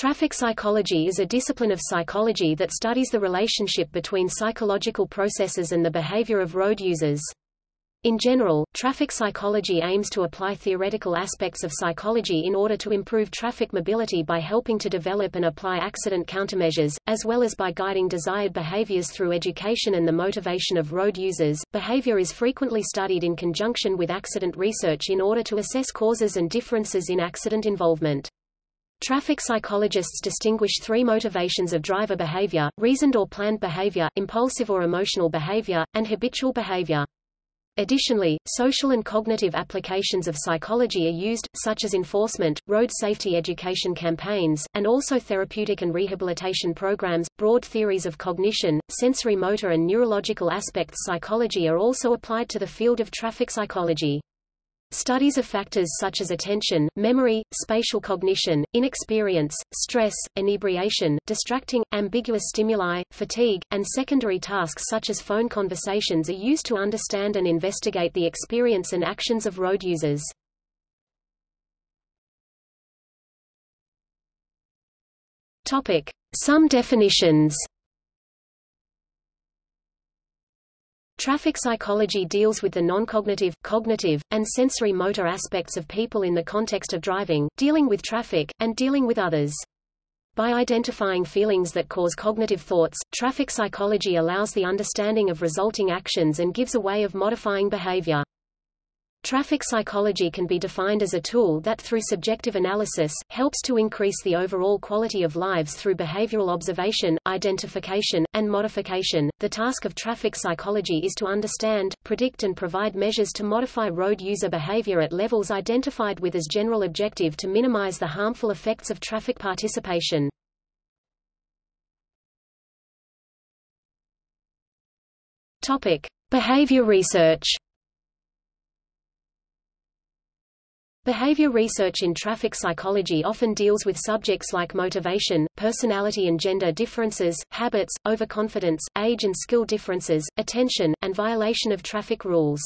Traffic psychology is a discipline of psychology that studies the relationship between psychological processes and the behavior of road users. In general, traffic psychology aims to apply theoretical aspects of psychology in order to improve traffic mobility by helping to develop and apply accident countermeasures, as well as by guiding desired behaviors through education and the motivation of road users. Behavior is frequently studied in conjunction with accident research in order to assess causes and differences in accident involvement. Traffic psychologists distinguish three motivations of driver behavior, reasoned or planned behavior, impulsive or emotional behavior, and habitual behavior. Additionally, social and cognitive applications of psychology are used, such as enforcement, road safety education campaigns, and also therapeutic and rehabilitation programs. Broad theories of cognition, sensory motor and neurological aspects psychology are also applied to the field of traffic psychology. Studies of factors such as attention, memory, spatial cognition, inexperience, stress, inebriation, distracting, ambiguous stimuli, fatigue, and secondary tasks such as phone conversations are used to understand and investigate the experience and actions of road users. Some definitions Traffic psychology deals with the non-cognitive, cognitive, and sensory motor aspects of people in the context of driving, dealing with traffic, and dealing with others. By identifying feelings that cause cognitive thoughts, traffic psychology allows the understanding of resulting actions and gives a way of modifying behavior. Traffic psychology can be defined as a tool that through subjective analysis, helps to increase the overall quality of lives through behavioral observation, identification, and modification. The task of traffic psychology is to understand, predict and provide measures to modify road user behavior at levels identified with as general objective to minimize the harmful effects of traffic participation. Topic: Behavior research. Behavior research in traffic psychology often deals with subjects like motivation, personality and gender differences, habits, overconfidence, age and skill differences, attention, and violation of traffic rules.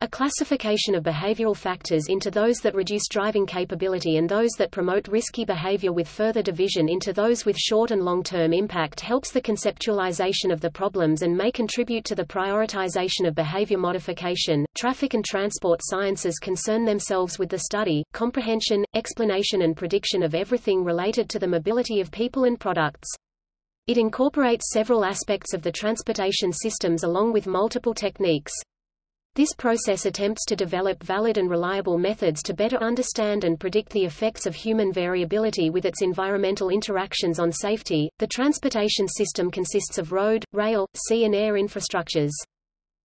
A classification of behavioral factors into those that reduce driving capability and those that promote risky behavior with further division into those with short and long-term impact helps the conceptualization of the problems and may contribute to the prioritization of behavior modification. Traffic and transport sciences concern themselves with the study, comprehension, explanation and prediction of everything related to the mobility of people and products. It incorporates several aspects of the transportation systems along with multiple techniques. This process attempts to develop valid and reliable methods to better understand and predict the effects of human variability with its environmental interactions on safety. The transportation system consists of road, rail, sea and air infrastructures.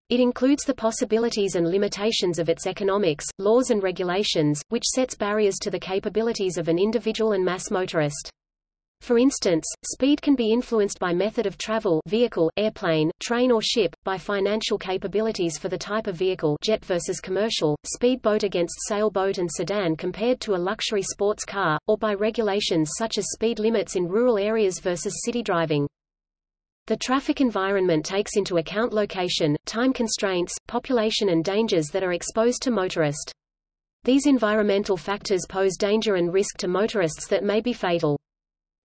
It includes the possibilities and limitations of its economics, laws and regulations, which sets barriers to the capabilities of an individual and mass motorist. For instance, speed can be influenced by method of travel vehicle, airplane, train or ship, by financial capabilities for the type of vehicle jet versus commercial, speedboat against sailboat and sedan compared to a luxury sports car, or by regulations such as speed limits in rural areas versus city driving. The traffic environment takes into account location, time constraints, population and dangers that are exposed to motorist. These environmental factors pose danger and risk to motorists that may be fatal.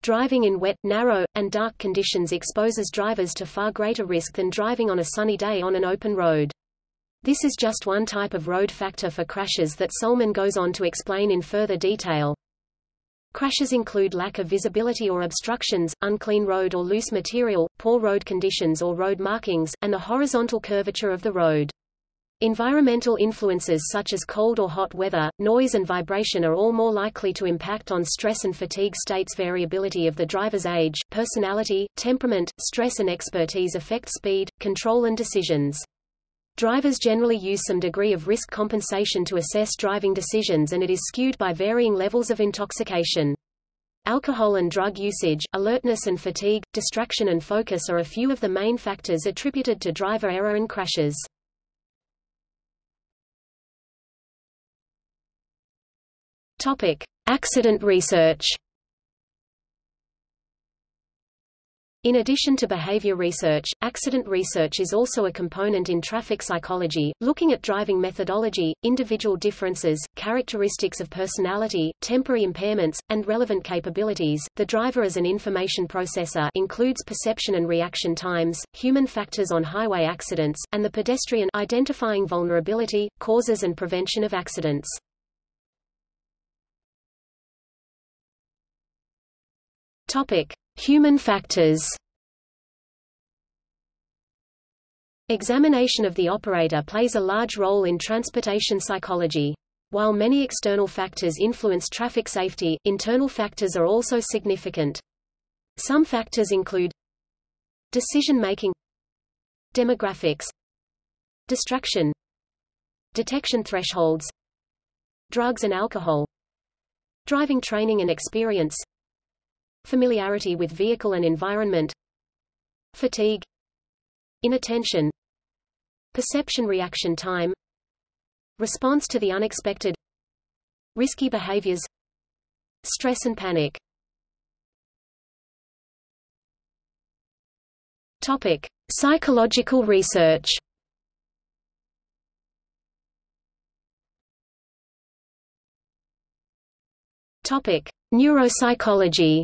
Driving in wet, narrow, and dark conditions exposes drivers to far greater risk than driving on a sunny day on an open road. This is just one type of road factor for crashes that Solman goes on to explain in further detail. Crashes include lack of visibility or obstructions, unclean road or loose material, poor road conditions or road markings, and the horizontal curvature of the road. Environmental influences such as cold or hot weather, noise and vibration are all more likely to impact on stress and fatigue states variability of the driver's age, personality, temperament, stress and expertise affect speed, control and decisions. Drivers generally use some degree of risk compensation to assess driving decisions and it is skewed by varying levels of intoxication. Alcohol and drug usage, alertness and fatigue, distraction and focus are a few of the main factors attributed to driver error and crashes. Topic: Accident research. In addition to behavior research, accident research is also a component in traffic psychology, looking at driving methodology, individual differences, characteristics of personality, temporary impairments, and relevant capabilities. The driver as an information processor includes perception and reaction times, human factors on highway accidents, and the pedestrian identifying vulnerability, causes and prevention of accidents. Topic: Human factors Examination of the operator plays a large role in transportation psychology. While many external factors influence traffic safety, internal factors are also significant. Some factors include decision-making demographics distraction detection thresholds drugs and alcohol driving training and experience familiarity with vehicle and environment fatigue inattention perception reaction time response to the unexpected risky behaviors stress and panic. Topic psychological research. Topic neuropsychology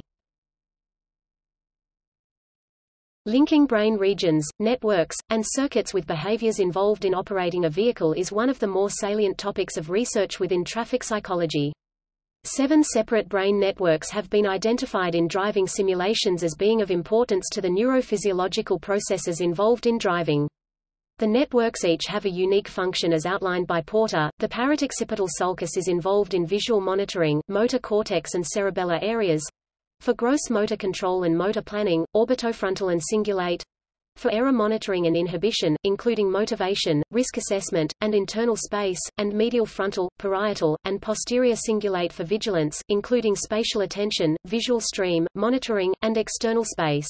Linking brain regions, networks, and circuits with behaviors involved in operating a vehicle is one of the more salient topics of research within traffic psychology. Seven separate brain networks have been identified in driving simulations as being of importance to the neurophysiological processes involved in driving. The networks each have a unique function as outlined by Porter. The parieto-occipital sulcus is involved in visual monitoring, motor cortex and cerebellar areas, for gross motor control and motor planning, orbitofrontal and cingulate. For error monitoring and inhibition, including motivation, risk assessment, and internal space, and medial frontal, parietal, and posterior cingulate for vigilance, including spatial attention, visual stream, monitoring, and external space.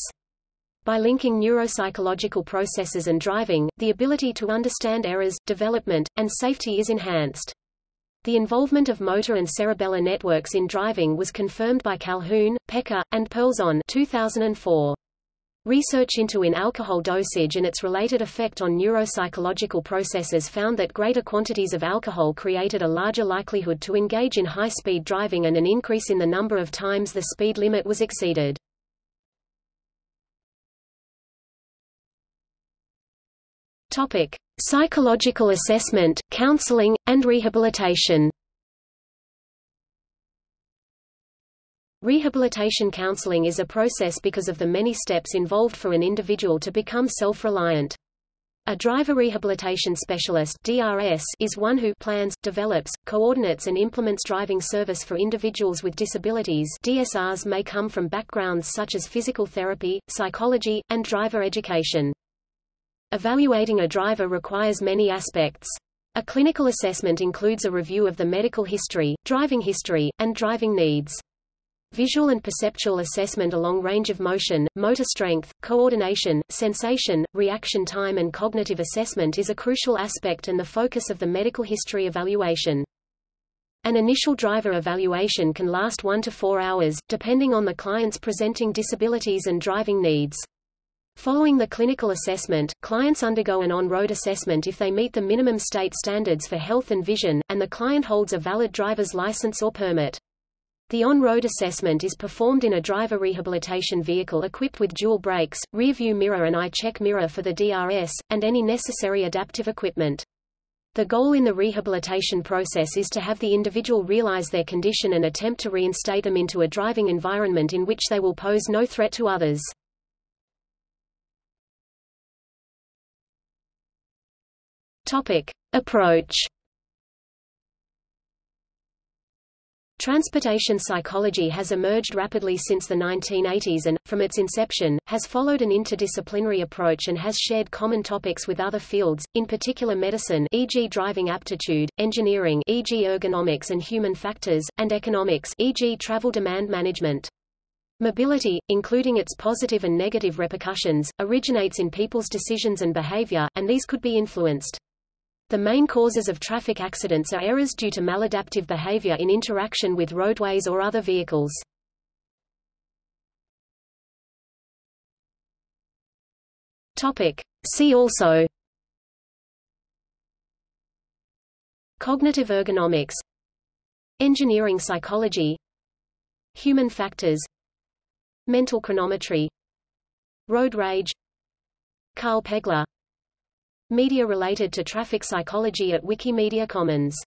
By linking neuropsychological processes and driving, the ability to understand errors, development, and safety is enhanced. The involvement of motor and cerebellar networks in driving was confirmed by Calhoun, Pekar, and Pearlson 2004. Research into in alcohol dosage and its related effect on neuropsychological processes found that greater quantities of alcohol created a larger likelihood to engage in high-speed driving and an increase in the number of times the speed limit was exceeded. Topic: Psychological assessment, counseling, and rehabilitation. Rehabilitation counseling is a process because of the many steps involved for an individual to become self-reliant. A driver rehabilitation specialist DRS is one who plans, develops, coordinates and implements driving service for individuals with disabilities DSRs may come from backgrounds such as physical therapy, psychology, and driver education. Evaluating a driver requires many aspects. A clinical assessment includes a review of the medical history, driving history, and driving needs. Visual and perceptual assessment along range of motion, motor strength, coordination, sensation, reaction time and cognitive assessment is a crucial aspect and the focus of the medical history evaluation. An initial driver evaluation can last one to four hours, depending on the client's presenting disabilities and driving needs. Following the clinical assessment, clients undergo an on-road assessment if they meet the minimum state standards for health and vision, and the client holds a valid driver's license or permit. The on-road assessment is performed in a driver rehabilitation vehicle equipped with dual brakes, rear-view mirror and eye-check mirror for the DRS, and any necessary adaptive equipment. The goal in the rehabilitation process is to have the individual realize their condition and attempt to reinstate them into a driving environment in which they will pose no threat to others. Topic. Approach Transportation psychology has emerged rapidly since the 1980s and, from its inception, has followed an interdisciplinary approach and has shared common topics with other fields, in particular medicine e.g. driving aptitude, engineering e.g. ergonomics and human factors, and economics e.g. travel demand management. Mobility, including its positive and negative repercussions, originates in people's decisions and behavior, and these could be influenced. The main causes of traffic accidents are errors due to maladaptive behavior in interaction with roadways or other vehicles. Topic. See also Cognitive ergonomics Engineering psychology Human factors Mental chronometry Road rage Carl Pegler Media related to traffic psychology at Wikimedia Commons